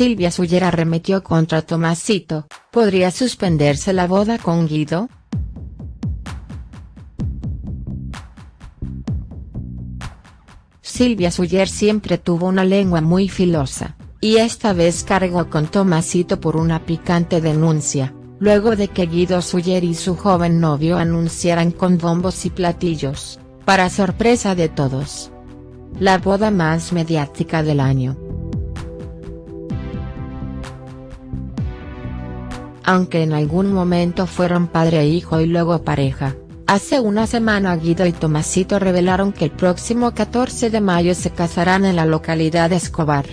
Silvia Suyer arremetió contra Tomasito, ¿podría suspenderse la boda con Guido?. Silvia Suyer siempre tuvo una lengua muy filosa, y esta vez cargó con Tomasito por una picante denuncia, luego de que Guido Suyer y su joven novio anunciaran con bombos y platillos, para sorpresa de todos. La boda más mediática del año. Aunque en algún momento fueron padre e hijo y luego pareja, Hace una semana Guido y Tomasito revelaron que el próximo 14 de mayo se casarán en la localidad de Escobar.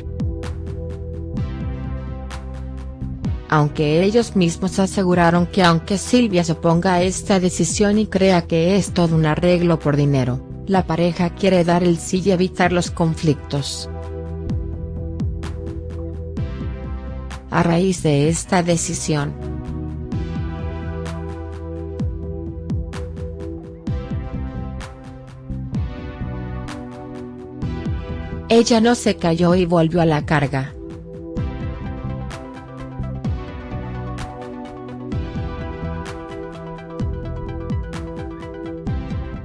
Aunque ellos mismos aseguraron que aunque Silvia se oponga a esta decisión y crea que es todo un arreglo por dinero, la pareja quiere dar el sí y evitar los conflictos. A raíz de esta decisión, Ella no se cayó y volvió a la carga.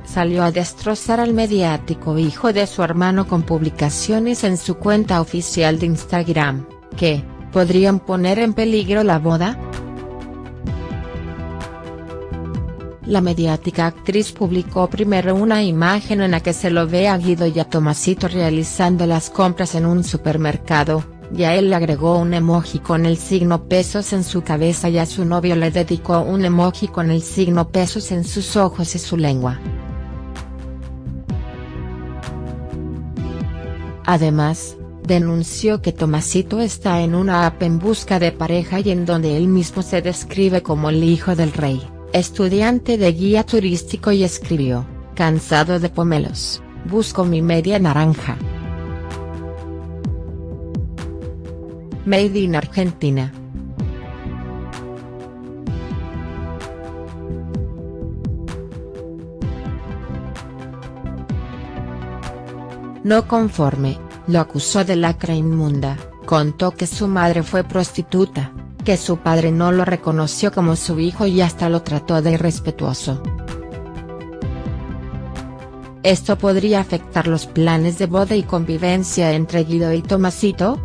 Salió a destrozar al mediático hijo de su hermano con publicaciones en su cuenta oficial de Instagram, que, ¿podrían poner en peligro la boda?. La mediática actriz publicó primero una imagen en la que se lo ve a Guido y a Tomasito realizando las compras en un supermercado, y a él le agregó un emoji con el signo pesos en su cabeza y a su novio le dedicó un emoji con el signo pesos en sus ojos y su lengua. Además, denunció que Tomasito está en una app en busca de pareja y en donde él mismo se describe como el hijo del rey estudiante de guía turístico y escribió, cansado de pomelos, busco mi media naranja. Made in Argentina. No conforme, lo acusó de lacra inmunda, contó que su madre fue prostituta, que su padre no lo reconoció como su hijo y hasta lo trató de irrespetuoso. Esto podría afectar los planes de boda y convivencia entre Guido y Tomasito,